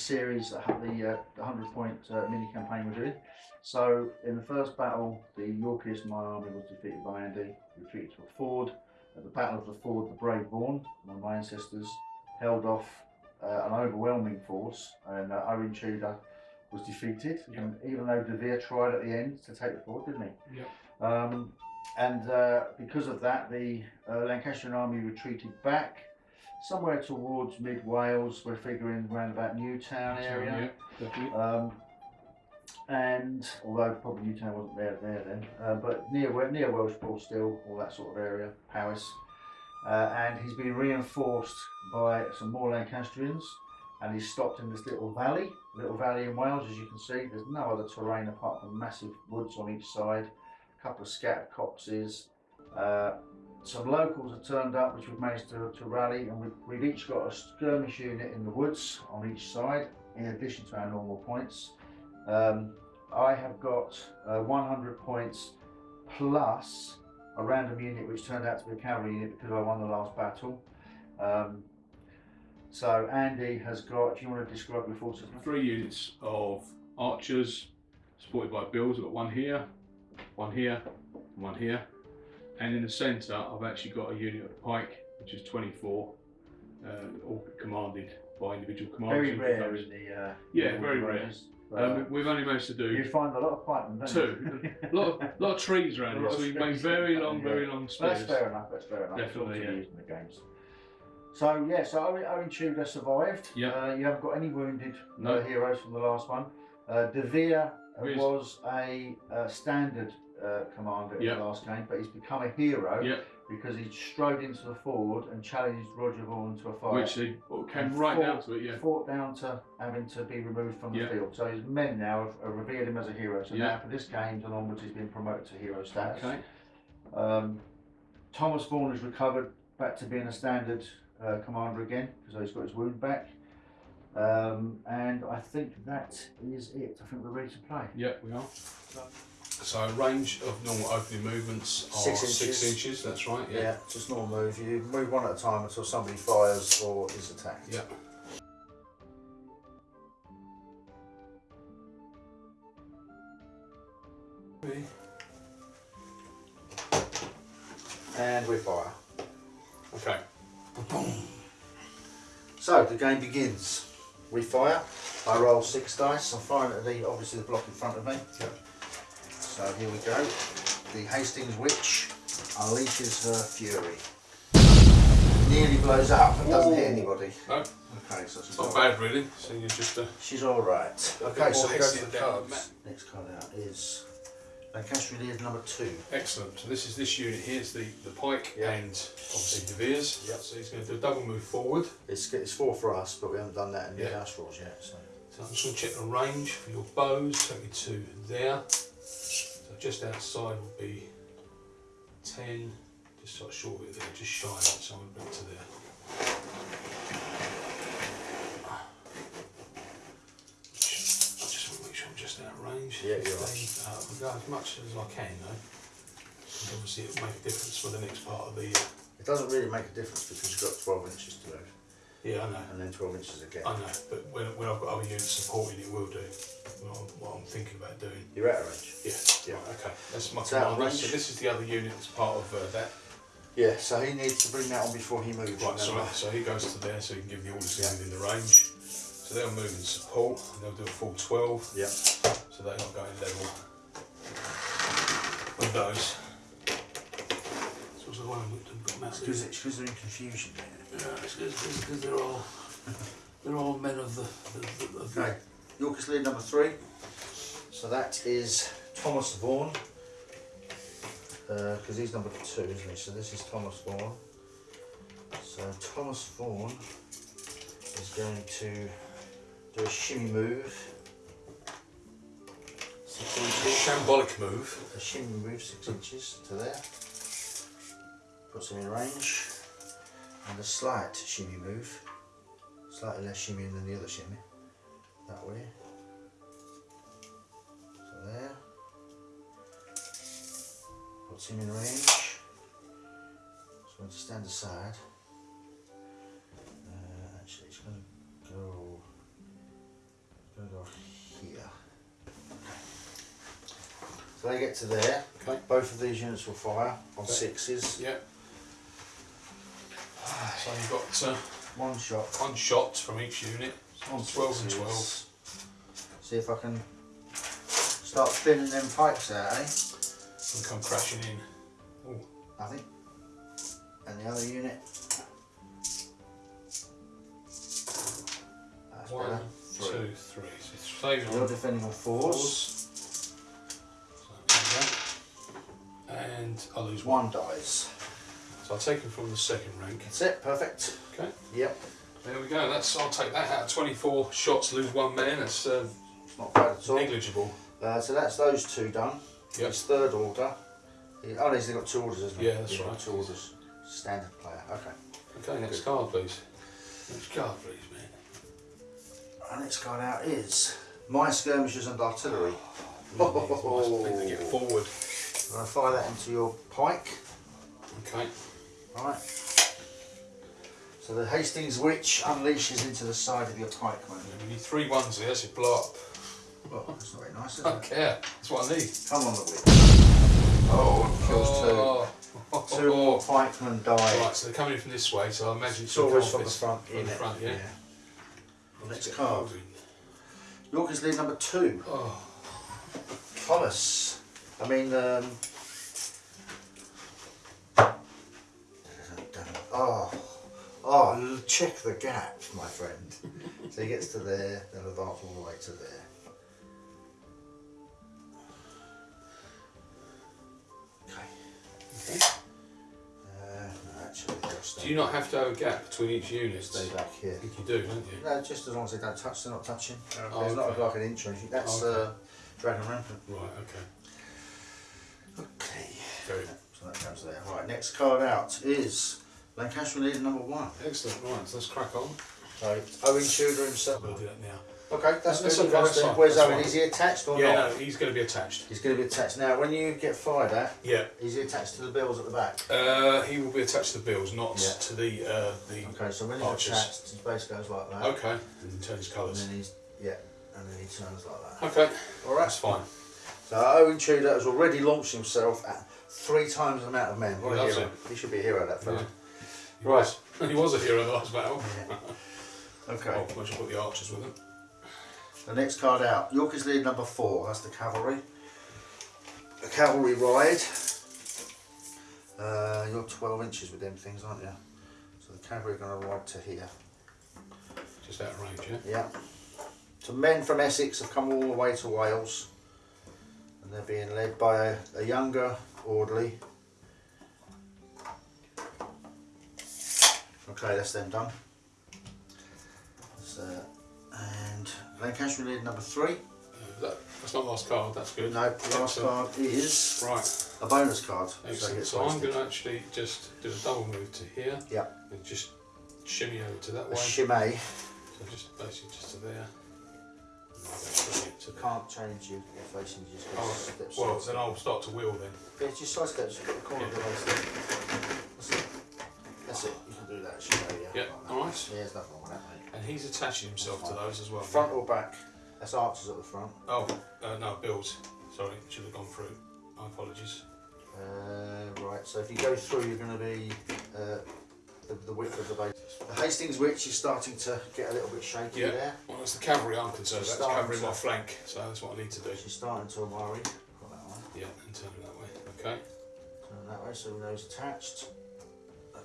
series that had the, uh, the 100 point uh, mini campaign we're doing. So in the first battle, the Yorkists, my army, was defeated by Andy, retreated to a ford. At the Battle of the Ford, the brave Vaughan, one of my ancestors, held off uh, an overwhelming force, and uh, Owen Tudor was defeated. Yeah. And even though De Vere tried at the end to take the ford, didn't he? Yeah. Um, and uh, because of that, the uh, Lancastrian army retreated back somewhere towards mid Wales. We're figuring around about Newtown area. Yeah. Um, and although probably Newtown wasn't there there then, uh, but near near Welshpool still, all that sort of area, Powys. Uh, and he's been reinforced by some more Lancastrians, and he's stopped in this little valley, little valley in Wales, as you can see. There's no other terrain apart from massive woods on each side, a couple of scattered copses. Uh, some locals have turned up, which we've managed to, to rally, and we've, we've each got a skirmish unit in the woods on each side, in addition to our normal points. Um, I have got uh, 100 points plus a random unit which turned out to be a cavalry unit because I won the last battle. Um, so Andy has got, do you want to describe your forces? Three units of archers, supported by bills. I've got one here, one here, one here. And in the centre, I've actually got a unit of pike, which is 24, uh, all commanded by individual commanders. Very rare in the uh, Yeah, very rare. Um, we've only managed to do you find a lot of don't two. a lot of, lot of trees around here, so we've made very long, Yeah. very long spears. that's fair enough. That's fair enough. Definitely, yeah. in the games. So yeah, so Owen, Owen Tudor survived. Yeah. Uh, you haven't got any wounded No. heroes from the last one. Uh, De Vere was a uh, standard uh, commander in the last game, but he's become a hero Yeah, because he strode into the ford and challenged Roger Vaughan to a fight. which he came right fought- down to it, yeah. Fought down to having to be removed from the Yeah. field. So his men now have, have revered him as a hero. So now for this game and onwards, he's been promoted to hero status. Okay. Um, Thomas Vaughan has recovered back to being a standard uh, commander again because he's got his wound back. Um, and I think that is it. I think we're ready to play. Yeah, we are. So range of normal opening movements are Six six inches. inches. That's right. Yeah, Yeah. just normal move. You move one at a time until somebody fires or is attacked. Yeah. And we fire. Okay. So the game begins. We fire. I roll six dice. I'm firing at the obviously the block in front of me. Yeah. So here we go. The Hastings Witch unleashes her fury. Nearly blows up and doesn't hit anybody. No, Okay, so she's it's not all bad really. So you're just uh, She's all right. Okay, so we go to the than cards. Next card out is Lancastrian Lead number two. excellent. So this is this unit here. It's the the pike Yeah. and obviously De Vere's. Yeah. So he's going to do a double move forward. It's, it's four for us, but we haven't done that in the Yeah. house rules yet. So So I'm just going to check the range for your bows. Take me to there. Just outside will be 10, just sort of short of it there, just shy of it, so I'm going to bring it to there. I just want to make sure I'm just out of range. Yeah, you're 15. Uh, I'll go as much as I can though. And obviously it will make a difference for the next part of the... Uh, it doesn't really make a difference because you've got 12 inches to move, yeah, I know. and then 12 inches again. I know, but when, when I've got other units supporting it will do. What I'm, what I'm thinking about doing. You're out of range. Yeah, Yeah. right, okay. That's my It's out range. So this is the other unit that's part of uh, that. Yeah, so he needs to bring that on before he moves. Right, so, so he goes to there so he can give the orders to Yeah. within the range. So they'll move in support and they'll do a full 12. Yeah. So they're not going level with those. So what's the one we've got It's massive? it's because they're in confusion. It's because they're all they're all men of the, the, the, of Okay, Yorkist lead number three. So that is Thomas Vaughan. Uh, because he's number two, isn't he? So this is Thomas Vaughan. So Thomas Vaughan is going to do a shimmy move. Six inches. shambolic move. A shimmy move six inches to there. Puts him in range and a slight shimmy move, slightly less shimmy than the other shimmy, that way. So there, puts him in range, so I'm to stand aside. Uh, actually it's going to go, going to go here. So they get to there, okay. both of these units will fire on okay. sixes. Yep. So you've got uh, One shot. one shot from each unit. On 12 and 12. See if I can start spinning them pipes out, eh? And come crashing in. Nothing. And the other unit. That's One, better. two, Three. three. So saving You're on defending on fours. fours. So there you go. And I lose one. One dies. So I'll take him from the second rank. That's it. Perfect. Okay. Yep. There we go. That's I'll take that out. of Twenty-four shots, lose one man. That's uh, not bad at all. negligible. Uh, so that's those two done. Yep. His third order. Oh, he's got two orders, isn't he? Yeah, that's He's right. Two orders. Standard player. Okay. Okay, next card, please. Next card, please, man. Our next card out is My Skirmishers and Artillery. Oh, nice to get forward. I'm going to fire that into your pike. Okay. Right. So the Hastings Witch unleashes into the side of your pikeman. We need three ones here, so blow up. Well, that's not very nice, is I it? don't care. That's what I need. Come on, the witch. Oh, kills Oh. two. Two more pikemen die. Right, so they're coming in from this way, so I imagine It's gonna always from off the front. From the front, yeah. Next Get card. hold in. Yorkist lead number two. Oh, Thomas. I mean, um. Oh, oh, check the gap, my friend. so he gets to there, then advance all the way to there. Okay. okay. Uh, no, actually, Do you not have to have a gap between each unit? stay back here. I think you do, don't you? No, just as long as they don't touch, they're not touching. Oh, There's not like an inch or anything. That's Okay. uh, Dragon Rampant. Right, okay. Okay. Very So that comes there. Right, next card out is Lancaster leader number one. excellent. Right, so let's crack on. So Owen Tudor himself. We'll do that now. Okay, that's, That's good. okay, that's That's Where's that's Owen? fine. Is he attached or Yeah, not? no, he's going to be attached. He's going to be attached. Now, when you get fired at, Yeah. is he attached to the bills at the back? Uh, he will be attached to the bills, not Yeah. to the uh, the. Okay, so when he's Archers. attached, his base goes like that. Okay. And turn his And colours. then he's, yeah, and then he turns like that. Okay. Alright. That's fine. So Owen Tudor has already launched himself at three times the amount of men. What He a hero. it. He should be a hero, that fella. Yeah. He Right. was. He was a hero in the last battle. Okay. Oh, I should put the archers with him. The next card out, Yorkist lead number four, that's the cavalry. The cavalry ride. Uh, you're 12 inches with them things, aren't you? So the cavalry are going to ride to here. Just out of range, yeah? Yeah. So men from Essex have come all the way to Wales. And they're being led by a, a younger orderly. Okay, that's them done. So, and Lancaster lead number three. That, that's not last card, that's good. No, the last Excellent. card is Right, a bonus card. So excellent. gets So I'm going to actually just do a double move to here. Yeah. And just shimmy over to that a way. shimmy. So just basically just to there. And I'll go straight to there. Can't change you your facing, you just go Oh, steps. well, then I'll start to wheel then. Yeah, just side steps, you've got the corner of the. That's it. That's it. You can do that shimmy, yeah. Yeah, alright. Yeah, there's nothing wrong with that, mate. And he's attaching himself to those as well. Front or back? That's archers at the front. Oh, uh, no, bills. Sorry, should have gone through. My apologies. Uh, right, so if you go through, you're going to be uh, the, the width of the base. The Hastings Witch is starting to get a little bit shaky Yeah. there. Well, it's the cavalry I'm concerned about. It's covering my flank, so that's what I need to do. She's starting to worry. Got that one. Yeah, and turn it that way. Okay. Turn that way so we know it's attached.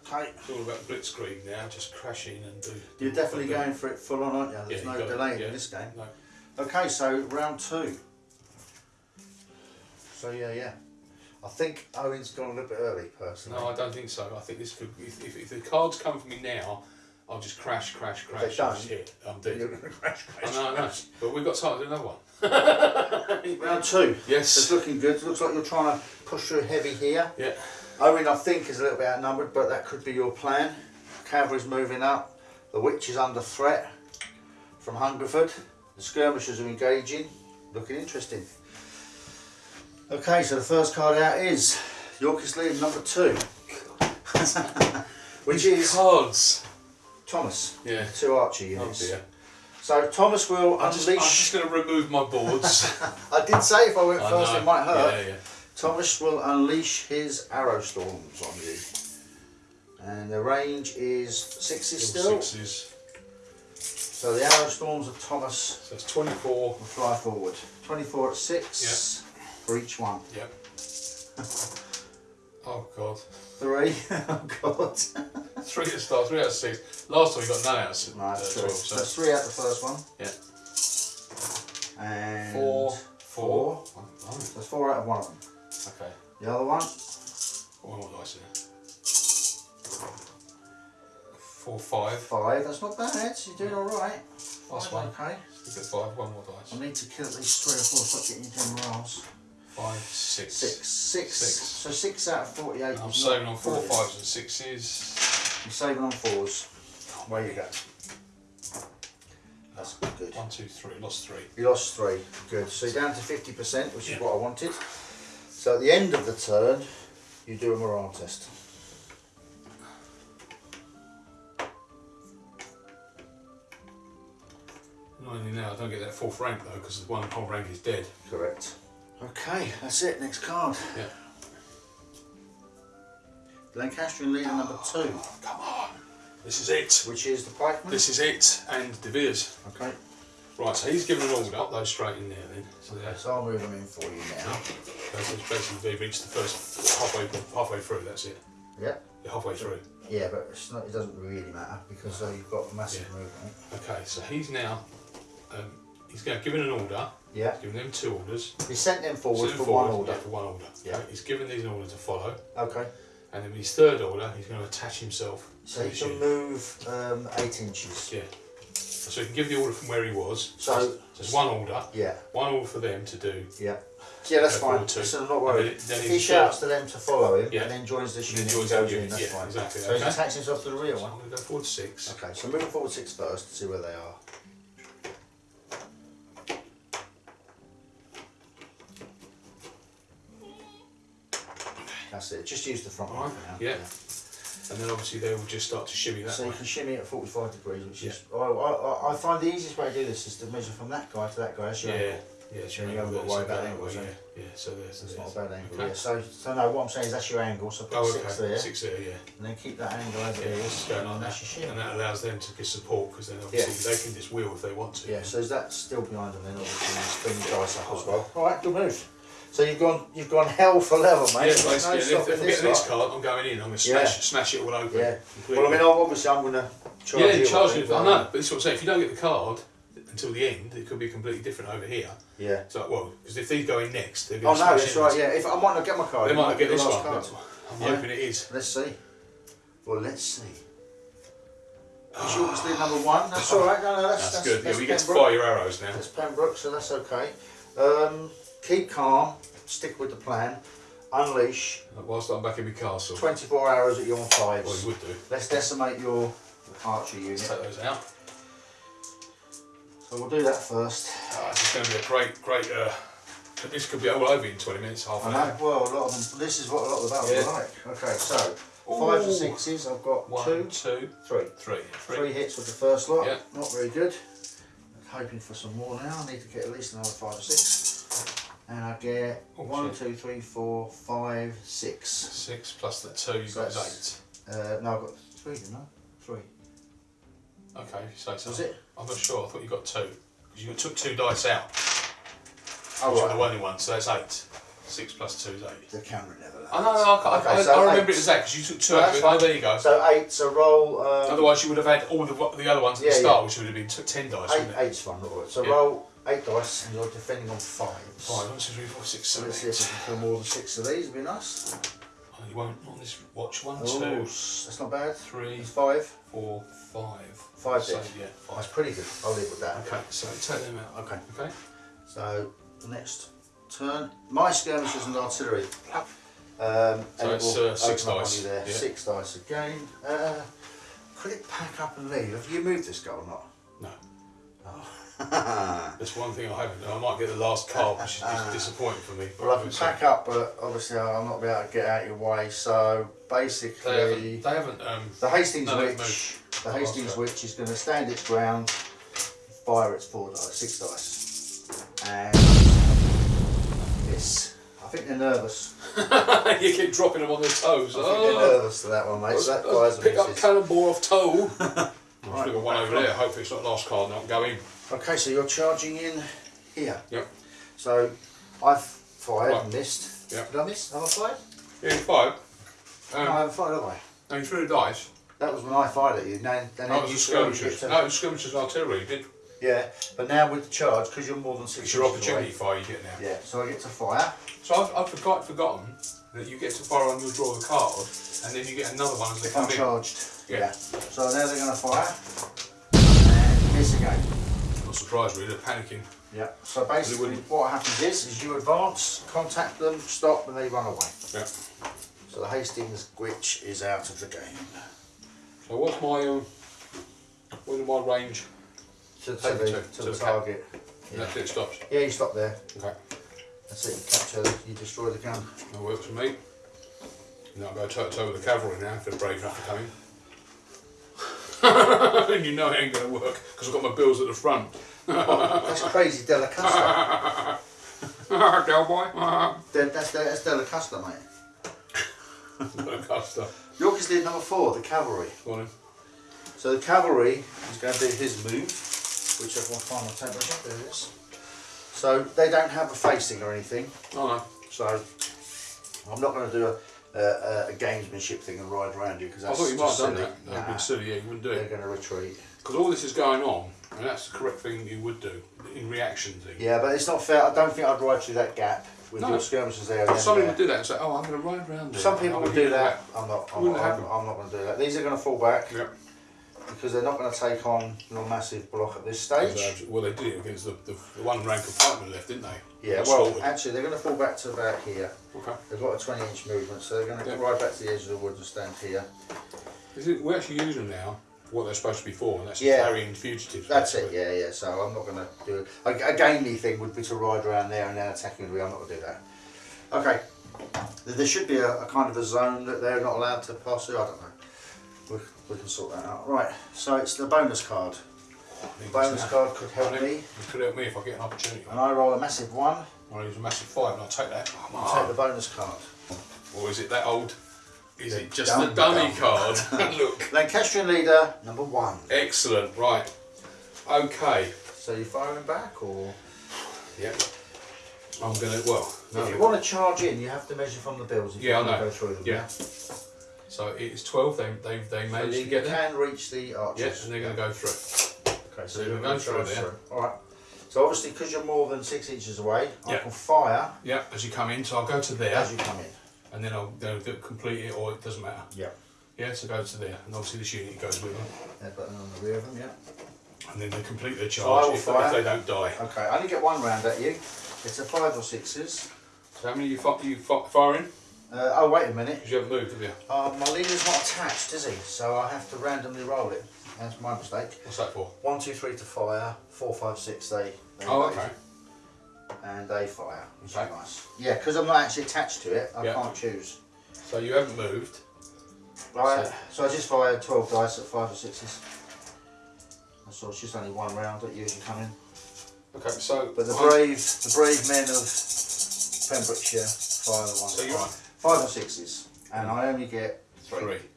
Okay. It's all about blitzkrieg now, just crash in and do. You're definitely going for it full on, aren't you? There's Yeah, no it, yeah. in this game. No. Okay, so round two. So yeah, yeah. I think Owen's gone a little bit early, personally. No, I don't think so. I think this could. If, if, if the cards come for me now, I'll just crash, crash, crash. they crash. don't. I'm dead. You're gonna crash, I crash, know, I know. But we've got time to do another one. Round two. Yes. It's looking good. It Looks like you're trying to push through heavy here. Yeah. Owen, I think, is a little bit outnumbered, but that could be your plan. Cavalry's moving up. The witch is under threat from Hungerford. The skirmishers are engaging. Looking interesting. Okay, so the first card out is Yorkist lead number two. Which is cards. Thomas. Yeah. Two Archer Oh units. dear. So Thomas will I'm just, I'm just going to remove my boards. I did say if I went I first, know. it might hurt. Yeah, yeah. Thomas will unleash his arrow storms on you. And the range is sixes still. Sixes. So the arrow storms of Thomas So it's 24. will fly forward. 24 at 6 for each one. Yep. oh god. Three. oh god. Three at start, three out of six. Last time we got none out of six. No, uh, that's 12, So so that's three out the first one. Yeah. And four, four. four. Oh, So that's four out of one of them. Okay. The other one, One more dice there. Four, five. five. That's not bad. You're doing all right. Last one. Okay. Stick at five. One more dice. I need to kill at least three or four. Stop getting into morals. Five, six. Six. Six. Six. So six out of forty-eight. I'm saving on four, brilliant. fives, and sixes. I'm saving on fours. Where you go. That's good. One, two, three. Lost three. You lost three. Good. So you're down to fifty percent, which is what I wanted. So at the end of the turn, you do a morale test. Not only now, I don't get that fourth rank though, because the one whole rank is dead. Correct. Okay, that's it. Next card. Yeah. Lancastrian leader number ah, two, Come on. This is it. which is the pikeman. This is it. And De Vere's. Okay. Right, so he's given an order up those straight in there then. So Okay, so I'll move them in for you now. basically they reached the first halfway halfway through, that's it. Yeah. You're halfway through. Yeah, but it's not, it doesn't really matter because uh, you've got massive Yeah. movement. Okay, so he's now um, he's going given an order, Yeah. given them two orders. He sent them forward sent for them one order. Yeah, for one order. Yeah. Okay, He's given these an order to follow, Okay. and then with his third order, he's going to attach himself So to he can move um, eight inches. Yeah. So he can give the order from where he was. So- so it's one order, Yeah. one order for them to do. Yeah. Yeah, that's uh, fine. forward. So I'm not worried. then, then he shouts to them to follow him Yeah. and then joins then unit joins that goes unit, that's yeah, fine. exactly, So he's okay. attached himself to the real So one. I'm going to go forward six. Okay, so moving forward six first to see where they are. That's it. Just use the front one Right, now. yeah. And then obviously they will just start to shimmy that So way. you can shimmy at 45 degrees, which is. I, I, I find the easiest way to do this is to measure from that guy to that guy. That's your Yeah, angle. yeah, Yeah, your you haven't angle got to there, worry about angles, way, eh? Yeah, yeah, so there's, That's there's not a bad angle. Okay. Yeah. So, so no, what I'm saying is that's your angle. So put Oh, six okay. there, Six there, yeah. and then keep that angle over Yeah, here. it's just going and that. that's your shim. And that allows them to get support because then obviously they can just wheel if they want to. Yeah, so is that still behind them then obviously you spin the dice up as well. Alright, good move. So you've gone you've gone hell for leather, Yeah, mate. basically, no and if, if I get this card, I'm going in. I'm going to Yeah. smash, smash it all open. Yeah. completely. Well I mean obviously I'm gonna charge yeah, you. charge you. it, I know, but this is what I'm saying. If you don't get the card until the end, it could be completely different over here. Yeah. So, well, because if these go in next, they're Oh going no, to smash that's in. right, yeah. If I might not get my card, They might not get this one. card. I'm Yeah. hoping it is. Let's see. Well let's see. It's obviously number one. That's alright, no, no, that's, That's, that's good. That's yeah, we get to fire your arrows now. That's Pembroke, so that's okay. Um, keep calm, stick with the plan, unleash, Whilst I'm back in my castle. 24 hours at your fives. Well, you would do. Let's decimate your archer Let's unit. take those out. So we'll do that first. Oh, this is going to be a great, great. Uh, this could be all over in 20 minutes, half an hour. well, a lot of them, this is what a lot of the battles Yeah. are like. Okay, so fives and sixes, I've got One, two, two, three. three. Three. Three hits with the first lot, Yeah. not very good. I'm Hoping for some more now, I need to get at least another five or six. And I get Oh, one, shit. two, three, four, five, six. Six plus the two, you've So got eight. Uh, no, I've got three, didn't I? Three. Okay, if you say so. Was it? I'm not sure. I thought you got two. Because you took two dice out. Oh, which were right. the only one, so that's eight. Six plus two is eight. The camera never lands. I know, no, I, Okay, I, so I remember eight. it as that because you took two No, out. Oh, there you go. So eight, so roll. Um, Otherwise, you would have had all the, the other ones at Yeah, the start, yeah. which would have been ten dice, eight, eight's fun, alright. So Yeah. roll eight dice and you're defending on fives. Five, one, two, three, four, six, seven, let's see if we can kill more than six of these, it'd be nice. Oh, you won't on this watch. One, Oh, two, that's not bad. three, It's five. four, five. Five so, dead. Yeah, That's pretty good. I'll live with that. Okay, so take them out. Okay. Okay. So the next turn, my skirmishers and artillery. Um, So and it's, uh, six open up on dice, there. yeah. Six dice again. Uh, could it pack up and leave? Have you moved this guy or not? No. Oh. That's one thing I haven't done. I might get the last card, which is just disappointing for me. well, I can we'll pack up, but obviously I'm not be able to get out of your way. So They basically, haven't. They haven't. Um, the Hastings No, Witch, the Oh, Hastings Witch is going to stand its ground, fire it's four dice, six dice, and it's. I think they're nervous. you keep dropping them on their toes. I think Oh. they're nervous to that one, mate. So that fires pick up cannonball off toe. Right, I've got one over there. Hopefully it's not last card. Not going. Okay, so you're charging in here. Yep. So I've fired Right. and missed. Yep. Did I miss? Have I fired? Yeah, you fired. no, I Um, haven't fired, have I? no, you threw the dice. That was when I fired at you. Now, then That was the skirmishers. No, it was skirmishers artillery. You did. Yeah, but now with the charge, because you're more than six It's your opportunity away- fire you get now. Yeah, so I get to fire. So I've, I've forgot, forgotten that you get to fire on your draw a card, and then you get another one as they If I'm come in. charged. Yeah. So now they're going to fire. And miss again. Surprised really, they're panicking. Yeah. So basically, what happens is, is you advance, contact them, stop, and they run away. Yeah. So the Hastings Witch is out of the game. So what's my um, what's my range? To, the, to, to- to the, the target. And that's it, it stops. Yeah, you stop there. Okay, That's it. You capture. You destroy the gun. that works for me. Now I'll go toe to toe with the cavalry now if they're brave enough to come in. and you know it ain't going to work because I've got my bills at the front. That's crazy Delacusta. Cowboy. Then that's that's Delacusta, mate. Custer. York did number four, the cavalry. Go on in. So the cavalry is going to do his move, which I will find my temperature. There it is. So they don't have a facing or anything. Oh no. So I'm not going to do a, a, a gamesmanship thing and ride around you because I thought you might have done silly. that. That'd Nah, been silly, yeah, you wouldn't do it. they're going to retreat. Because all this is going on, and that's the correct thing you would do in reaction thing. Yeah, but it's not fair. I don't think I'd ride through that gap with No. your skirmishers there. and Somebody would do that and say, oh, I'm going to ride around there. Some people would do hit that. I'm not. I'm, Wouldn't I'm. I'm not going to do that. These are going to fall back Yep. because they're not going to take on no massive block at this stage. Well, they did it against the, the, one rank of fighter left, didn't they? Yeah, well, actually, they're going to fall back to about here. Okay. They've got a 20 inch movement, so they're going to Yeah. ride back to the edge of the wood and stand here. Is it, we actually use them now what they're supposed to be for, and that's Yeah. carrying fugitives. That's it, yeah, yeah. So I'm not going to do it. A, a gamey thing would be to ride around there and then attacking the I'm not going to do that. Okay. There- should be a, a kind of a zone that they're not allowed to pass through. I don't know. We, we can sort that out. Right, so it's the bonus card. The bonus now. card could help I me. It could help me if I get an opportunity. And I roll a massive one I'll use a massive five and I'll take that. Come and take the bonus card. Or is it that old? Is The it just dumb the dummy dumb. card? Look. Lancastrian leader, number one. Excellent, right. Okay. So you're firing back or? Yeah. I'm gonna, well, no. If you want to charge in, you have to measure from the bills. If Yeah, I you want know. to go through them. Yeah. So it's 12, they, they, they So managed you to get there. can reach the Yeah, archers. and they're going to go through. Okay, So so you're you're going going to through there. through. All right. So obviously, because you're more than six inches away, I Yeah. can fire Yeah, as you come in, so I'll go to there, as you come in. And then I'll go do- complete it, or it doesn't matter. Yeah. Yeah, so go to there, and obviously this unit goes with them, That button on the rear of them. Yeah. and then they complete their charge will if, they- if they don't die. Okay. I only get one round at you. It's a five or sixes. So how many you, fi- you fi- firing? Uh, oh wait a minute. Because you haven't moved, have you? Uh, my leader's not attached, is he? So I have to randomly roll it. That's my mistake. What's that for? One, two, three to fire. Four, five, six. They. they Oh, okay. And they fire, which Okay. is nice. Yeah, because I'm not actually attached to it. I Yeah. can't choose. So you haven't moved. Right, So- so I just fired 12 dice at 5 or 6s. So it's just only one round that you come in. Okay, so. But the I'm- brave the brave men of Pembrokeshire fire the ones So that you're fire. 5 or 6s. And I only get 3. three.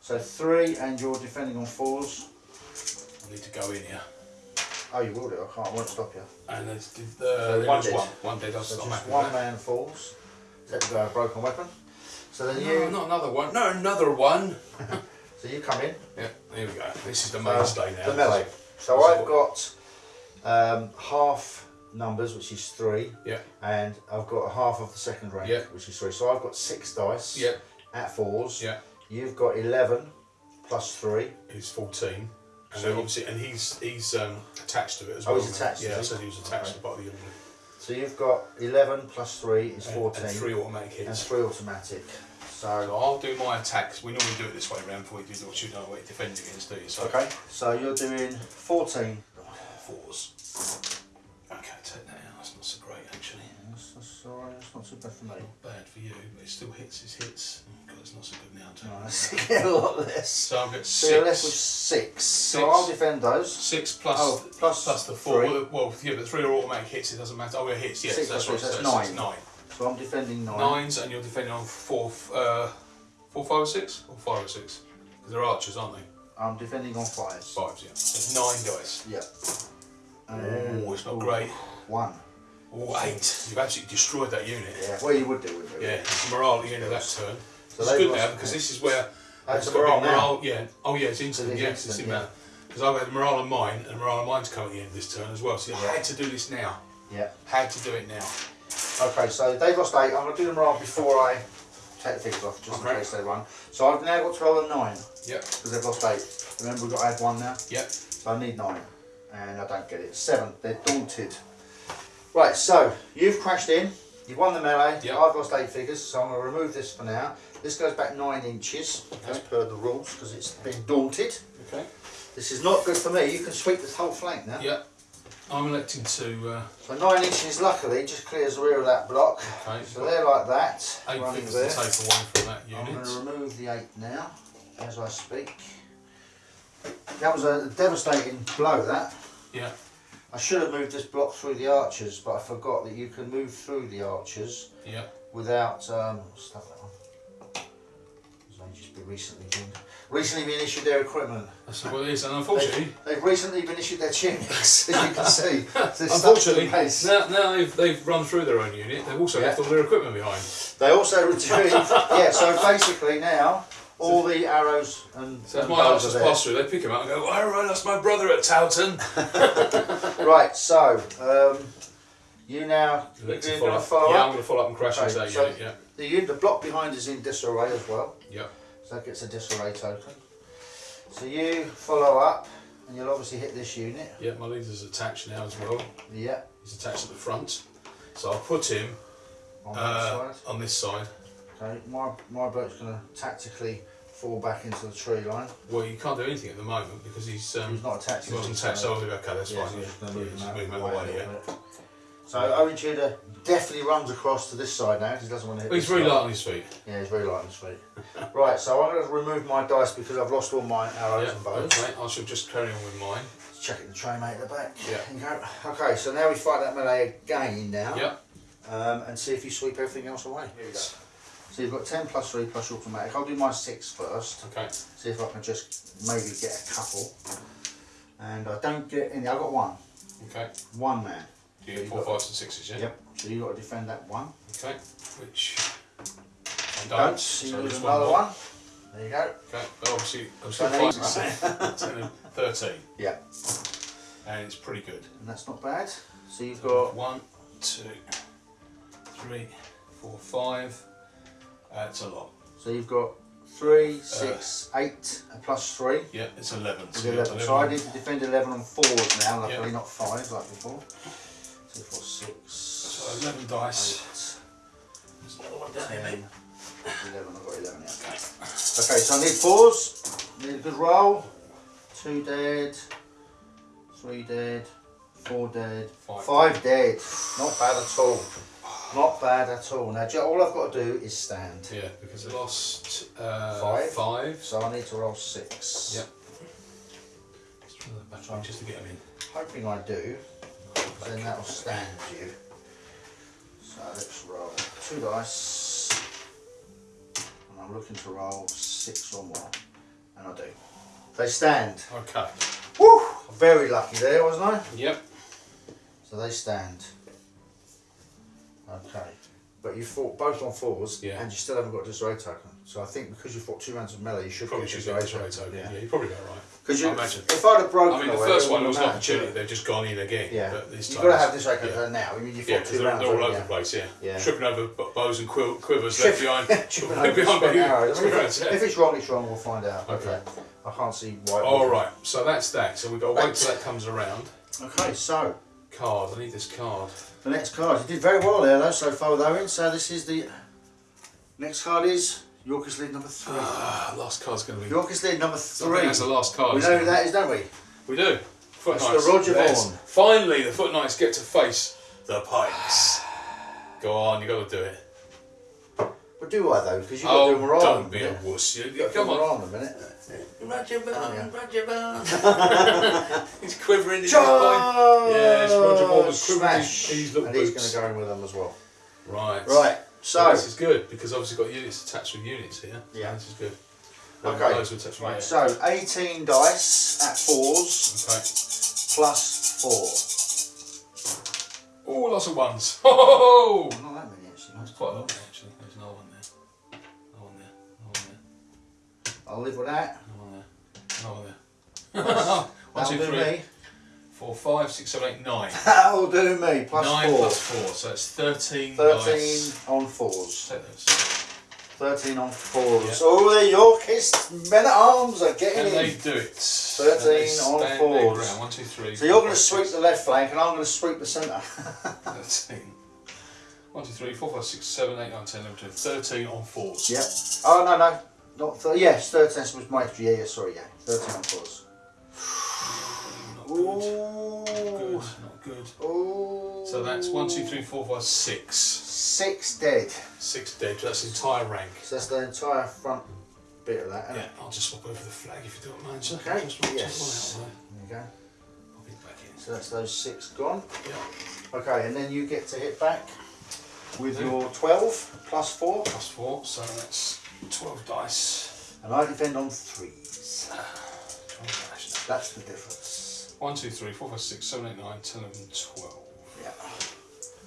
So 3 and you're defending on 4s. I need to go in here. Oh, you will do, I can't, I won't stop you. And there's, uh, So there one dead. one. One dead, I'll So stop just one man falls. To a broken weapon. So then No, you not another one. No, another one. so you come in. Yeah, here we go. This is the So, mainstay now. The melee. So This I've got um, half numbers, which is three. Yeah. And I've got half of the second rank, Yeah. which is three. So I've got six dice Yeah, at fours. yeah. You've got eleven plus three. He's 14. And So obviously, and he's he's um, attached to it as Oh, well. he's attached, Yeah, I said he was attached Okay. to part of the unit. So you've got eleven plus three is And- fourteen. And three automatic and hits. three automatic. So So I'll do my attacks. We normally do it this way around before you do what you know what you defend against, do you? So okay. So you're doing fourteen. fours. Okay, take that out. That's not so great actually. That's- that's- alright, it's not too bad for me. Not bad for you, but it still hits his hits. God, it's not so good now. Too. Nice. Get a lot less. So I'll get So you're left with six. six. So I'll defend those. Six plus, Oh, plus plus the four. three. Well, well, yeah, but three are automatic hits. It doesn't matter. Oh, yeah, hits. Yes, Six that's right. plus three, So so that's that's nine. So I'm defending nine. Nines, and you're defending on four, uh, four, five, or six, or five or six. 'Cause they're archers, aren't they? I'm defending on fives. Fives, yeah. So nine dice. Yep. Oh, it's not great. One. Oh, eight. You've absolutely destroyed that unit. Yeah. Well, you would do, wouldn't you? Yeah, it's a morale at the end of that turn. So it's good now because this is where Oh, got morale morale. Yeah. Oh yeah, it's instant. It is yes, instant, it's in yeah. Because I've had morale on mine and morale on mine's come at the end of this turn as well. So you Yeah. had to do this now. Yeah. Had to do it now. Okay, so they've lost eight. I'm going to do the morale before I take the figures off, just in case they run. So I've now got 12 and 9 Yep. because they've lost eight. Remember, we've got to add one now. Yep. So I need nine, and I don't get it. Seven, they're daunted. Right, so you've crashed in, you've won the melee, Yep. I've lost eight figures, so I'm going to remove this for now. This goes back nine inches, as Okay. per the rules, because it's been daunted. Okay. This is not good for me, you can sweep this whole flank now. Yep. I'm electing to uh, So nine inches, luckily, just clears the rear of that block. okay. So they're like that, eight running there. to take away from that unit. I'm going to remove the eight now, as I speak. That was a devastating blow, that. Yeah. I should have moved this block through the archers, but I forgot that you can move through the archers Yeah. without um, stuff just been recently been recently been issued their equipment. That's what it is. And unfortunately, They've recently been issued their tunics, as you can see. So it's stuck to the unfortunately, now, now they've, they've run through their own unit. They've also Yeah. left all their equipment behind. They also retrieve. yeah, so basically now all the arrows and, So and my bows just pass through, they pick him up and go, "All right, that's my brother at Towton." Right, so um, you now you're going to follow yeah, up. I'm going to follow up and crash Okay, into that so- unit. Yeah. The, the block behind is in disarray as well. Yep. So that gets a disarray token. So you follow up, and you'll obviously hit this unit. Yeah, my leader's attached now as well. Yeah, He's attached at the front. So I'll put him on uh, on this side. Okay, my my boat's going to tactically fall back into the tree line. Well, you can't do anything at the moment because he's um, He's not attached. he wasn't attached. So I'll do okay, that's yeah, fine. so Yeah, I'm just to move Yeah, move him the out way of the a way, yeah. So Owen Tudor definitely runs across to this side now because he doesn't want to hit. But he's very light on his feet. Yeah, he's very light on his feet. right, so I'm going to remove my dice because I've lost all my arrows Yeah, and bows. okay. I shall just carry on with mine. Check it the tray mate at the back. Yeah. Okay, so now we fight that melee again now. Yep. Um, and see if you sweep everything else away. Here we go. So you've got 10 plus 3 plus automatic. I'll do my 6 first. Okay. See if I can just maybe get a couple. And I don't get any. I've got one. Okay. One man. Do you So get four, fives, and sixes? Yeah. Yep. So you've got to defend that one. Okay. Which I Don't. don't. So you lose another more. one. There you go. Okay. But obviously, I'm So still now you- five, and thirteen, Yeah. and it's pretty good. And that's not bad. So you've got One, two, three, four, five. That's a lot. so you've got three, uh, six, eight, and plus three. Yeah, it's eleven. With So you've got 11. So I need to defend 11 on fours now, luckily Yeah. not five like before. Two, four, six. So eleven dice. eight, There's another one down here, 10, mate. 11. I've got 11 now. Okay. Okay, so I need fours. Need a good roll. Two dead. Three dead. Four dead. Five. Five dead. Not bad at all. Not bad at all. Now, all I've got to do is stand. Yeah, because I lost uh, Five? Five. So I need to roll six. Yep. Let's try that back just to get them in. Hoping I do. Then that'll stand you. So let's roll two dice. And I'm looking to roll six or more. And I do. They stand. Okay. Woo! Very lucky there, wasn't I? Yep. So they stand. Okay. But you fought both on fours Yeah. and you still haven't got a disarray token. So I think because you fought two rounds of melee, you should Probably get should disarray get this right token. Yeah. Yeah. you're probably about right. Because you, imagine. if I'd have broken I mean, the away, first one was an opportunity. They've just gone in again. Yeah. You've got to have this token yeah. now. I mean, you fought Yeah, two because they're, rounds. they're all over the place. Yeah. Yeah. Tripping over bows and quill- quivers left behind. Tripping over behind arrows. I mean, if, yeah. if it's wrong, it's wrong. We'll find out. but, Okay. uh, I can't see why. All right. So that's that. So we've got to wait till that comes around. Okay, so Card. I need this card. the next card. You did very well there, though, so far with Owen. So this is the next card is Yorkist lead number three. Ah, last card's going to be. Yorkist lead number I think three. that's the last card. We know who that is, don't we? We do. Foot Knights. the Roger There's- Vaughan. Finally, the Foot Knights get to face the Pikes. Go on, you got to do it. But do I though? Because you've got to do Oh, Moran. don't be a wuss. You, you, come on. Moran a minute. Roger Oh. Bond, Roger Bond. he's quivering in his. Yes, Roger quivering his- Smash! his little and he's going to go in with them as well. Right. Right. So So, this is good because obviously got units attached with units here. Yeah. This is good. Okay. Those with right, so 18 dice at fours Okay. plus four. Oh, lots of ones. Oh, Not that many actually. that's quite a lot actually. There's no one there. No one there. No one there. I'll live with that. No one there. No one there. one, two, three, me. Four, five, six, seven, eight, nine. That'll do me. Plus nine four. plus four, so it's thirteen. 13 dice. on fours. Take those. 13 on fours. Yeah. Oh, the Yorkist men at arms are getting And in. they do it. 13 on fours. One, two, three. So you're going to sweep the left flank and I'm going to sweep the centre. 13. One, two, three, four, five, six, seven, eight, nine, ten, eleven, twelve, thirteen on fours. yep. Oh, no, no. Not th- yes, 13 was my. Yeah, yeah, sorry, yeah. 13 on fours. Not good. Ooh. Good. Not good. Ooh. So that's one, two, three, four, five, six. Six dead. Six dead. That's the entire rank. So that's the entire front bit of that. Yeah? I'll just swap over the flag if you don't mind. sir. Okay, Just yes. There you go. I'll be back in. So that's those six gone. Yeah. Okay, and then you get to hit back with Yeah. your 12 plus 4, Plus four, so that's 12 dice. and I defend on threes. Ah, 12 dice. That's the difference. 1, 2, 3, 4, 5, 6, 7, 8, 9, 10, 11, 12. Yeah.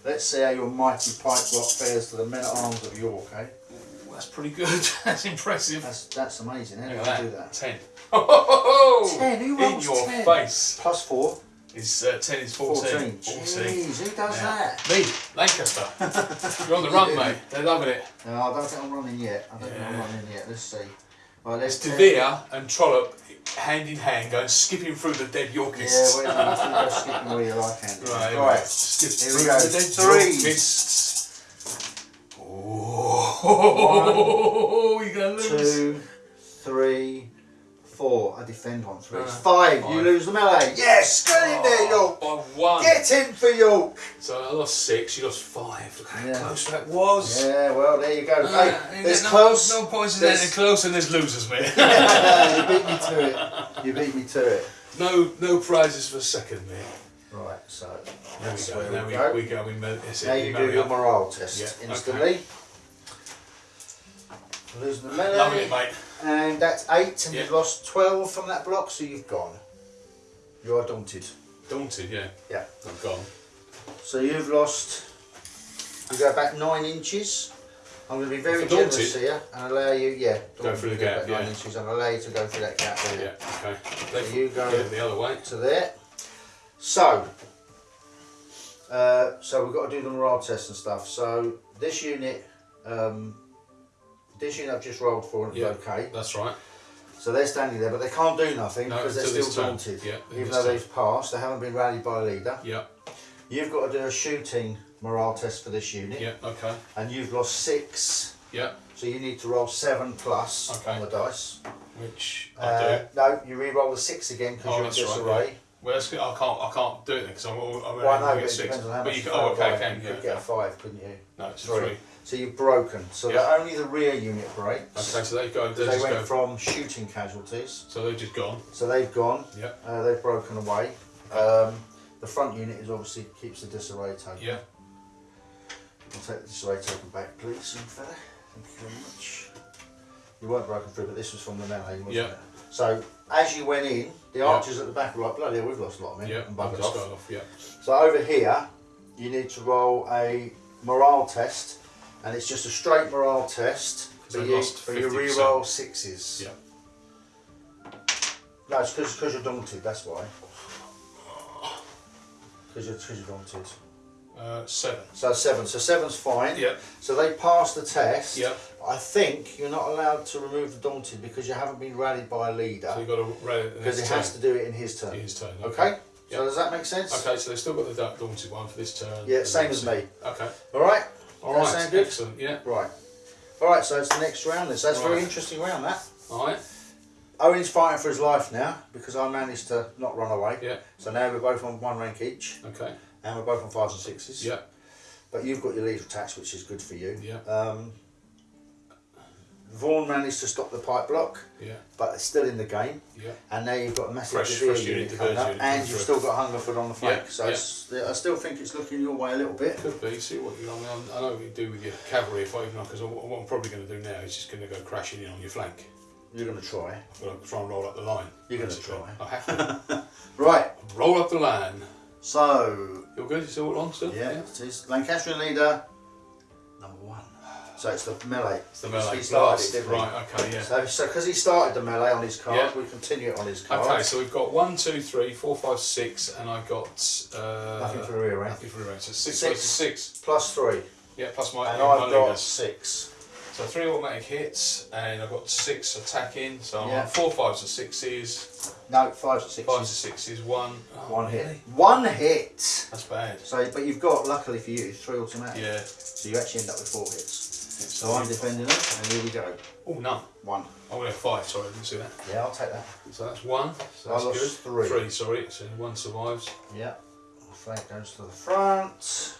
Let's see how your mighty pike block fares to the men at arms of York, eh? Ooh, that's pretty good. that's impressive. That's that's amazing. How do Look you at do that. that? 10. Oh, Ten, who In your 10? face. Plus 4, Is uh, 10 is 14. 14. 14. Jeez, who does Yeah. that? Me, Lancaster. You're on the run, mate. They're loving it. No, I don't think I'm running yet. I don't think I'm running yet. Let's see. Right, let's It's De Vere and Trollope hand in hand going skipping through the dead Yorkists. a minute. You go skipping where you like, Andy. Right, right. Skip Here we go. the dead Three. Yorkists. Oh, you're gonna lose. two, three, four. I defend on three. Uh, five. You lose the melee. Yes, get in there, York. By one. Get in for York. So I lost six, you lost five. Look how Yeah. close that was. Yeah, well, there you go. Uh, hey, there's get close. No, no points in There's- there. Close and there's losers, mate. you beat me to it. You beat me to it. no, no prizes for second, mate. Right, so There we go. where Now we we, go. we go. We it's now you do your morale test Yeah, okay. instantly. Losing the melee. Loving it, mate. And that's eight, and Yeah. you've lost 12 from that block, so you've gone. You are daunted. Daunted, yeah. Yeah. I'm gone. So you've lost, you go back nine inches. I'm going to be very generous daunted? here and allow you, yeah, Go through the gap, back nine yeah. inches and allow you to go through that gap there Yeah. Okay. So you go- the other way. to there. So, uh, so we've got to do the morale test and stuff. So this unit, um, this unit I've just rolled for and Yeah. okay. That's right. So they're standing there, but they can't do nothing No, because they're still daunted. Yeah, even though they've passed, they haven't been rallied by a leader. Yeah. You've got to do a shooting morale test for this unit, Yeah. Okay. and you've lost six. Yeah. So you need to roll seven plus Okay. on the dice. Which I Uh, do. no, you re-roll the six again because Oh, you're in that's right, disarray. Well, that's good. I can't. I can't do it because I'm. I'm Well, I know, but it six. depends on how But much you can. Oh, okay. Can You could get a five, couldn't you? No, it's Three. three. So you've broken. So Yeah. that only the rear unit breaks. Okay, so they go. They went from shooting casualties. So they've just gone. So they've gone. Yeah. Uh, they've broken away. Um, the front unit is obviously keeps the disarray token. Yeah. I'll take the disarray token back, please, young fella. Thank you very much. You weren't broken through, but this was from the melee, wasn't Yeah. it? So as you went in, the Yeah. archers at the back were like, bloody hell, we've lost a lot of men Yeah. and buggered off. off. Yeah. So over here, you need to roll a morale test, and it's just a straight morale test. So But you, lost but you 50%. re-roll sixes. Yeah. No, it's because you're daunted. That's why. Because you're, 'cause you're daunted. Uh, seven. So seven. So seven's fine. Yeah. So they pass the test. Yeah. I think you're not allowed to remove the daunted because you haven't been rallied by a leader. So you've got to it. because he has to do it in his turn. His turn. Okay. Yeah. So does that make sense? Okay, so they've still got the daunted one for this turn. Yeah, same as me. Okay. All right. All That right. Excellent. Yeah. Right. All right. So it's the next round. Then. So that's a very interesting round. That. All right. Owen's fighting for his life now because I managed to not run away. Yeah. So now we're both on one rank each, Okay. and we're both on fives and sixes. Yeah. but you've got your lead attached, which is good for you. Yeah. Um, Vaughan managed to stop the pike block, Yeah. but it's still in the game. Yeah. And now you've got a massive Fresh- fresh unit, unit coming up, unit and you've still got Hungerford on the flank. Yeah, so yeah. It's, I still think it's looking your way a little bit. Could be. See what you. I mean, I'm- know what you do with your cavalry. If I even because what I'm probably going to do now is just going to go crashing in on your flank. You're going to try. I'm going to try and roll up the line. You're gonna try. I have to Right. roll up the line. So You're good. You still on still? yeah, it is Lancastrian leader number one. So it's the melee. It's the melee He started it, didn't he? Right. Okay. Yeah. So, so because he started the melee on his card, Yeah. we continue it on his card. Okay, so we've got one, two, three, four, five, six, and I got uh, Nothing for rearrange. Nothing for rearrange. So six, Six. versus Plus three, Yeah, plus my, and I've got leaders. six. So three automatic hits, and I've got six attacking. So I'm Yeah. on four fives and sixes, No, fives and sixes. fives and sixes, one. Oh, One hit. really? One hit. That's bad. So, but you've got, luckily for you, three automatic. Yeah. So you actually end up with four hits. So I'm defending it, and here we go. Oh, none. One. I'm going to five. Sorry, I didn't see that. Yeah, I'll take that. So that's one. So I that's lost good. three. Three. Sorry. So one survives. Yeah. Flank goes to the front.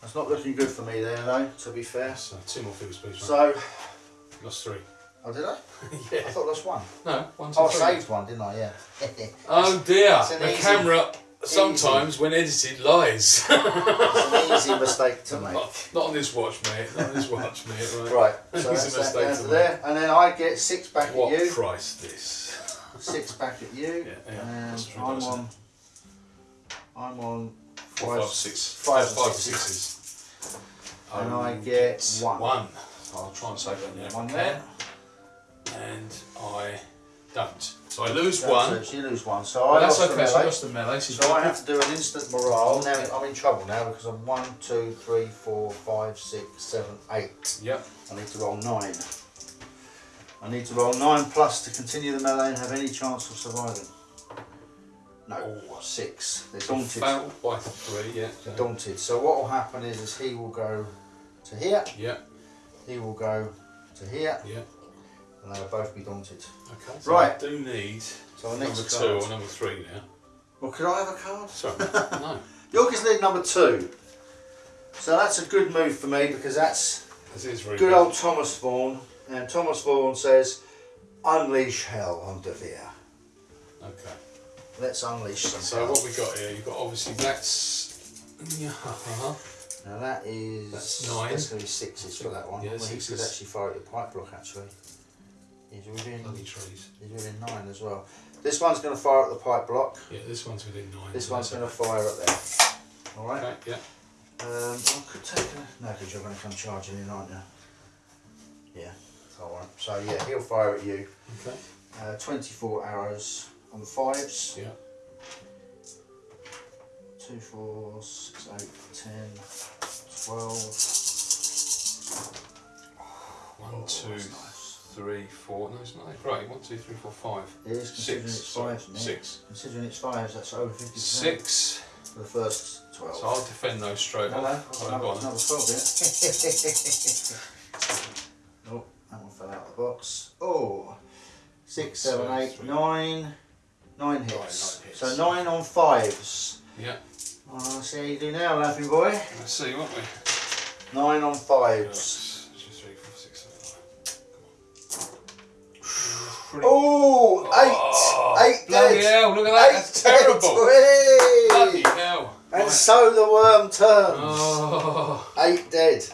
That's not looking good for me there, though, to be fair. So two more figures, please. So, Lost three. oh, did I? Yeah. I thought lost one. No. One, two, Oh, I saved one, didn't I? Yeah. Oh dear, the easy- camera sometimes when edited lies. it's an easy mistake to make. not, not on this watch, mate. Not on this watch, mate. Right. Right, so that's that mistake down to to make. there, and then I get six back What at you, What price this? six back at you, Yeah, yeah, and I'm on, I'm on five, five, six. five five, and sixes. sixes. And Um, I get one. One. I'll try and save that One there. And I don't. So I lose That's one. it, You lose one, so Well, I that's lost the okay. So I lost the melee. So, So I have to do an instant morale. Now I'm in trouble now because I'm one, two, three, four, five, six, seven, eight. Yep. I need to roll nine. I need to roll nine plus to continue the melee and have any chance of surviving. No, Oh. six. They're daunted. Failed by three. Yeah. They're daunted. So what will happen is, is he will go to here, Yeah. he will go to here, Yeah. And they'll both be daunted. Okay. So Right. I do need So the number next two or number three now. Well, could I have a card? Sorry. no. Yorkist lead number two. So that's a good move for me because that's very good old Thomas Vaughan. And Thomas Vaughan says, unleash hell on De Vere. Okay. Let's unleash some So hell. what we got here? You've got obviously that's yeah. Uh-huh. Now that is That's nine. That's going to be sixes for that one. Yeah, well, he could actually fire at your pipe block. Actually, he's within Bloody trees. he's within nine as well. This one's going to fire at the pike block. Yeah, this one's within nine. This one's going to fire at there. All right. Okay. Yeah. Um, I could take a no, because you're going to come charging in, aren't you? Yeah. All right. So yeah, he'll fire at you. Okay. Uh, 24 arrows on the fives. Yeah. 2, 4, 6, 8, 10, 12. One, Oh, two. Three, four. No, it's not that great. One, two, three, four, five. It is considering Six. it's Sorry. fives. Six. Considering it's fives, that's over 50% Six. for the first 12. So I'll defend those straight off. Another, go on. another 12 here. oh, that one fell out of the box. Oh, six, So seven, eight, three. nine, nine hits. nine hits. So nine on fives. Yeah. Oh, let's see how you do now, laughing boy. Let's see, won't we? Nine on fives. On. Oh, Oh, eight, eight bloody dead. hell, look at that. Eight dead. terrible. Bloody hell. And Right. so the worm turns. Oh. Eight dead.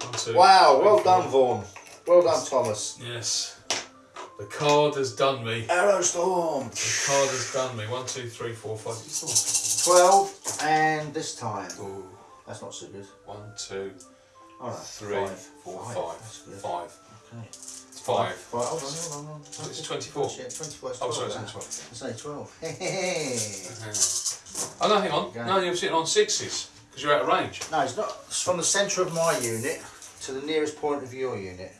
One, two, Wow, three, well four. done, Vaughan. Well done, Thomas. Yes. The card has done me. Arrow Storm. The card has done me. One, two, three, four, five, six, 12, and this time. Ooh. That's not so good. One, two, Alright, three, five. four, Five, five. that's. Five. Okay. Five. Five. Hold on, hold on, hold on. So it's 24. Yeah, 24 is 12. Oh, sorry, it's that. only 12. It's only 12. Hey. Oh, no, hang on. Okay. No, you're sitting on sixes because you're out of range. no, it's not. It's from the centre of my unit to the nearest point of your unit.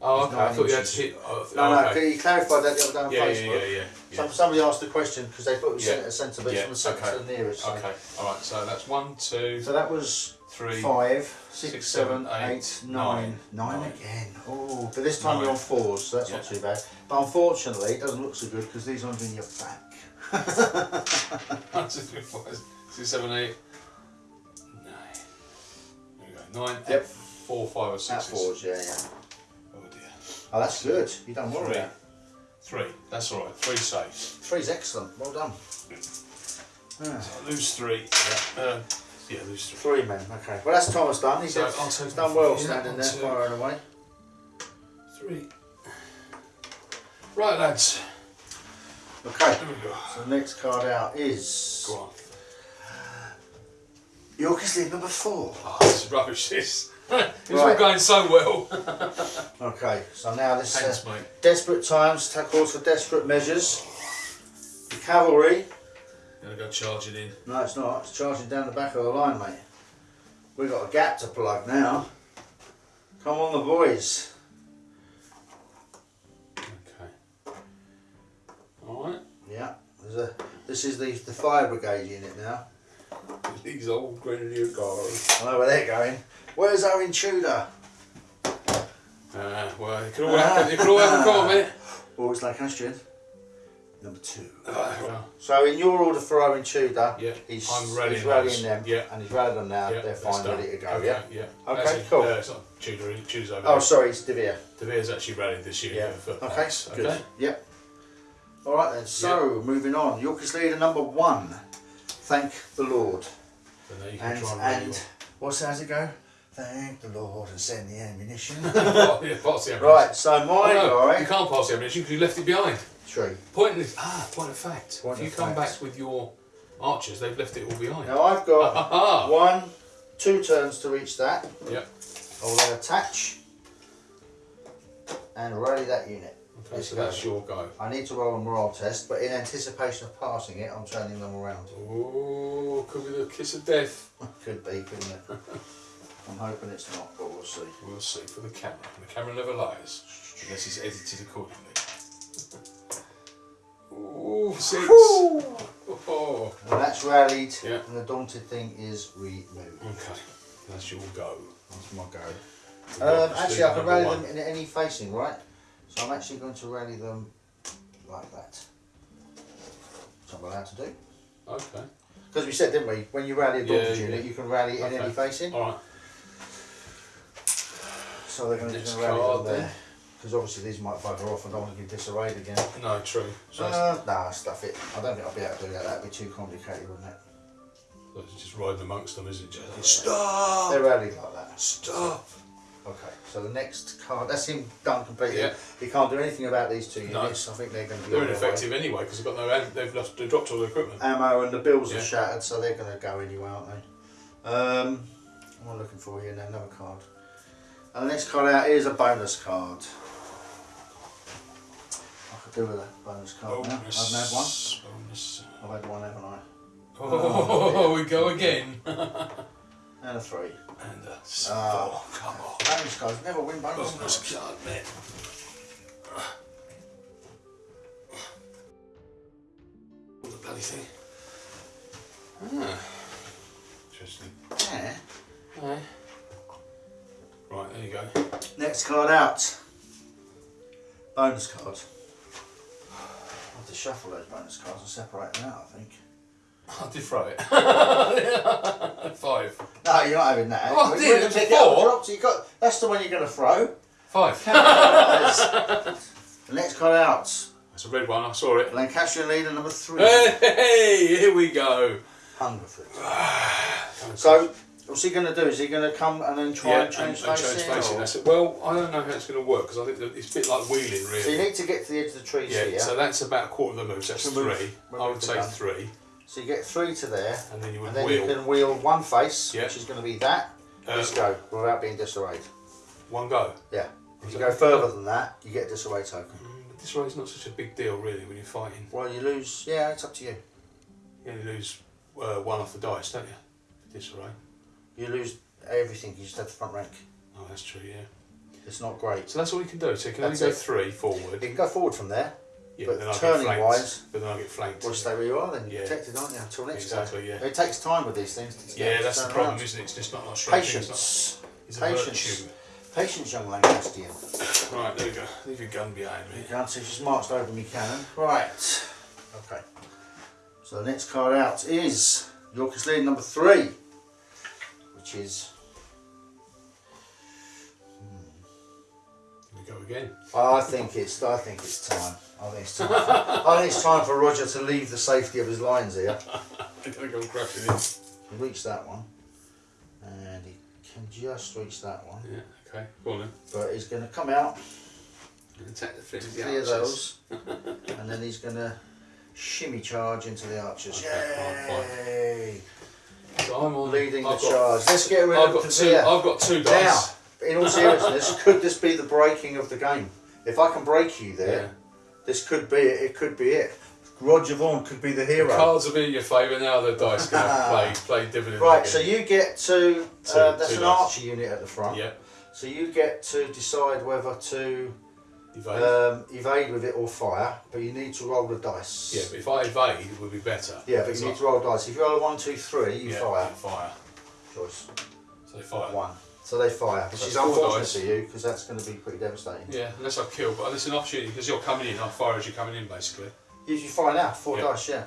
Oh, okay. I thought you had to hit. Oh, No, no, okay. you clarified that the other day on Yeah, yeah, Facebook. yeah, yeah. yeah. Some, somebody asked a question because they thought it was Yeah. centre centre, but Yeah, it's from the centre okay. to the nearest. So. Okay, alright, so that's one, two, So that was three. five, six, six, seven, seven, eight, eight, nine, nine. nine again. Oh, but this time Nine. you're on fours, so that's not too bad. But unfortunately, it doesn't look so good because these ones are in your back. One, two, three, four, six, seven, eight, nine. Nine, Yep. four, five, or six. fours, yeah, yeah. Oh dear. Oh, that's good. You done well with Three. Three. That's all right. Three saves. Three's excellent. Well done. Ah, I lose three. Yeah. Uh, yeah, lose three. three men. Okay. Well, that's Thomas done. He's, So done- he's done well yeah, standing one, there, two, firing away. Three. Right, lads. Okay. Here we go. So the next card out is Go on. Yorkist League number four. Oh, this is rubbish. This. it's all going so well. Okay. So now this uh, Thanks, mate. desperate times ta- calls for desperate measures. The cavalry. Gonna go charging in. No, it's not. It's charging down the back of the line, mate. We've got a gap to plug now. Come on, the boys. Okay. All right. Yeah. There's a. This is the the fire brigade unit now. These old Grenadier Guards. I know where they're going. Where's our intruder? Uh, well, it could all happen. It could all happen. Come on, mate. Always Lancastrian. Number two. Uh, So in your order for Owen Tudor, Yeah, he's, I'm rallying he's rallying them, Yeah. and he's rallied them now. yeah, They're fine, ready to go. Okay, Yeah. yeah. Okay, Actually, cool. Uh, it's not Tudor. Tudor's over Oh, sorry, it's De Vere. De Vere's actually rallied this year Yeah. Okay. Pax. Good. Okay. Yep. All right then. So moving on, Yorkist leader number one. Thank the Lord. So you can And and and what's how's it go? Thank the Lord and send the ammunition. yeah, pass the ammunition. right. So my Oh, no, you can't pass the ammunition because you left it behind. Tree. Point of, ah, point of fact. Point if you come fact. back with your archers, they've left it all behind. Now I've got one, two turns to reach that. Yep. I'll attach and rally that unit. Okay, so that's your go. I need to roll a morale test, but in anticipation of passing it, I'm turning them around. Oh, could be the kiss of death. Could be, couldn't it? I'm hoping it's not, but we'll see. We'll see for the camera. The camera never lies unless it's edited accordingly. Ooh, six. Oh, Well, that's rallied, Yeah. and the daunted thing is removed. okay, that's your go. That's my go. Um, actually, I can rally one. them in any facing, right? So I'm actually going to rally them like that. Which I'm allowed to do. Okay, Because we said, didn't we, when you rally a Yeah, daunted yeah. unit, you can rally it in Okay. any facing. all right. So they're going to Next rally card them then. there. Because obviously these might bugger off and I don't want to get disarrayed again. No, true. So that's- Uh, nah, stuff it. I don't think I'll be able to do that. That'd be too complicated, wouldn't it? that's just riding amongst them, isn't it? Just, They're Stop! rallied like that. Stop! Okay, so the next card, that's him done completely. Yeah. He can't do anything about these two No. units. I think they're going to be They're on their way. ineffective anyway because they've got no. They've lost. They dropped all the equipment. Ammo and the bills Yeah. are shattered, so they're going to go anyway, aren't they? Um, what am I looking for here now? Another card. And the next card out is a bonus card. Do with a bonus card now. I haven't had one. Bonus. I've had one, haven't I? Oh, we go again. And a three. And a Ah. four. Come on. Bonus cards never win bonus Bonus cards. card, man. The bloody thing. Ah. Interesting. Yeah. Aye. Right, there you go. Next card out. Bonus card. I have to shuffle those bonus cards and separate them out, I think. I did throw it. Five. No, you're not having that. Oh, I did, it was pick it up, four. dropped you got, that's the one you're going to throw. Five. the next card out. That's a red one, I saw it. Lancastrian leader number three. Hey, here we go. Hungerford. So, what's he going to do? Is he going to come and then try Yeah, and change and, and facing? change facing. or- That's it. Well, I don't know how it's going to work because I think that it's a bit like wheeling, really. So you need to get to the edge of the trees Yeah, here. so that's about a quarter of the move. So that's move- three. move I would say three, So you get three to there, and then you would and then wheel you can wheel one face, Yeah. which is going to be that. Uh, Let's go, without being disarrayed. one go. Yeah. If Is you go further than that, you get a disarray token. Mm, race not such a big deal, really, when you're fighting. Well, you lose. Yeah, it's up to you. You only lose uh, one off the dice, don't you? Disarray. You lose everything. You just have the front rank. Oh, that's true. Yeah. It's not great. So that's all you can do. So you can only go it. three You can go forward from there, Yeah, but then turning flanked. wise- but then I get flanked. or stay where you are. Then you're Yeah. protected, aren't you? Until next Exactly, time. yeah. It takes time with these things. To Yeah, that's the problem, around. isn't it? It's just not like straight Patience. It's, not, Patience. it's a virtue. Patience, young Lancastrian. Right, there you go. Leave your gun behind me. You can't see she's marched over me cannon. Right. Okay. So the next card out is Yorkist lead number three, which is hmm. we go again. I think it's I think it's time. I think it's time. For, I think it's time for Roger to leave the safety of his lines here. I gonna go crashing in. He reached that one, and he can just reach that one. Yeah. Okay. Go on then. But he's gonna come out. And take the three of clear those, and then he's gonna shimmy charge into the archers. Okay, Yay! So I'm on Leading the I've got- charge. Let's get rid I've of got the two. I've got two Now, dice. in all seriousness, could this be the breaking of the game? If I can break you there, Yeah. this could be it. It could be it. Roger Vaughan could be the hero. Cards will be in your favour now. The dice going to play play dividends. Right, so you get to, Two- uh, that's two an dice. archer unit at the front. yeah, So you get to decide whether to evade. um, evade with it or fire, but you need to roll the dice. yeah, but if I evade, it would be better. Yeah, but you need to roll dice. If you roll a one, two, three, you yeah, fire. Fire. Choice So they fire. one. So they fire, which So is unfortunate dice. for you because that's going to be pretty devastating. Yeah, unless I kill, but it's an opportunity because you're coming in. I fire as you're coming in, basically. You, you fire now, four Yeah. dice, yeah,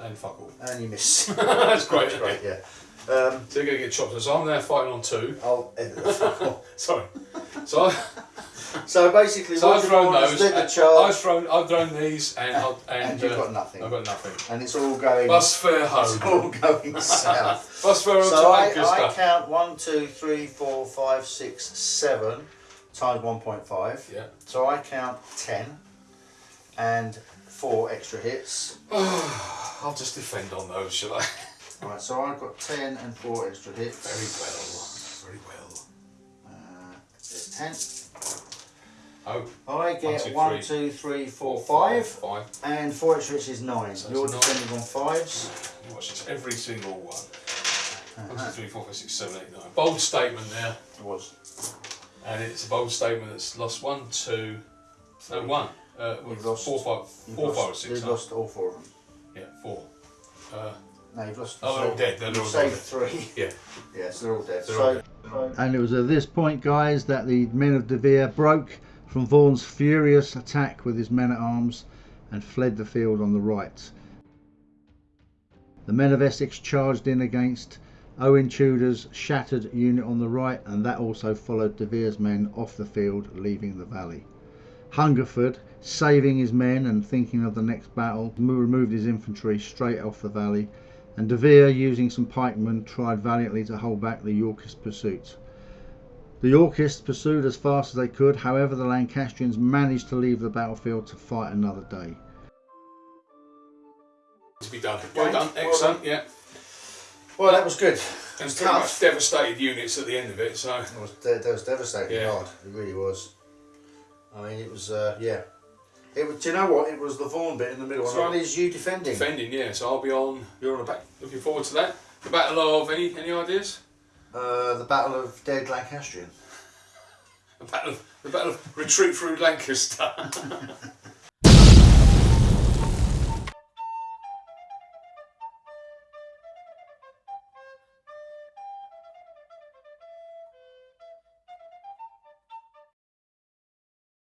And fuck all. and you miss. That's great. That's great, yeah. Um, So you're going to get chopped. So I'm there fighting on two. I'll edit Sorry. So I, So basically, so I've thrown those. led the charge, I've thrown. I've thrown these, and I've, and, and you've uh, got nothing, I've got nothing. and it's all going. Bus fare It's all going south. Bus fare So I, I count one, two, three, four, five, six, seven times one point five. Yeah. So I count ten, and four extra hits. I'll just defend on those, shall I? Right. So I've got ten and four extra hits. Very well. Very well. Uh, there's ten. Oh, I get two, one, three, two, three, four, four, five, Five. and four extra hits is nine. So You're it's nine. defending on fives. Watch this. Every single one. One, Uh-huh. two, three, four, five, six, seven, eight, nine. Bold statement there. It was. And it's a bold statement that's lost one, two, no, one. Uh, you've lost- four, five, You've lost, five, six, You've lost all four of them. Yeah, four. Uh, No, you've lost. Oh, they're all dead, they're you've all saved dead. three. yeah. Yeah, so they're all dead. They're so, all dead. And it was at this point, guys, that the men of De Vere broke from Vaughan's furious attack with his men at arms and fled the field on the right. The men of Essex charged in against Owen Tudor's shattered unit on the right, and that also followed De Vere's men off the field, leaving the valley. Hungerford, saving his men and thinking of the next battle, removed his infantry straight off the valley, and De Vere, using some pikemen, tried valiantly to hold back the Yorkist pursuit. The Yorkists pursued as fast as they could, however, the Lancastrians managed to leave the battlefield to fight another day. To be done. Well Okay, done. well Excellent. Yeah. well, that was good. And was pretty tough. much devastated units at the end of it. So It was, that, that was devastating Yeah. hard. It really was. I mean, it was, uh, yeah. It was, do you know what? It was the Vaughan bit in the middle, That's and right. that is you defending. defending. Yeah. So I'll be on. You're on the back. Looking forward to that. The battle of any any ideas? Uh, the Battle of Dead Lancastrian. The battle of the battle of retreat through Lancaster.